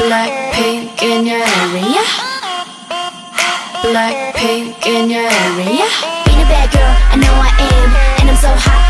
BLACKPINK in your area. BLACKPINK in your area. Being a bad girl, I know I am. And I'm so hot,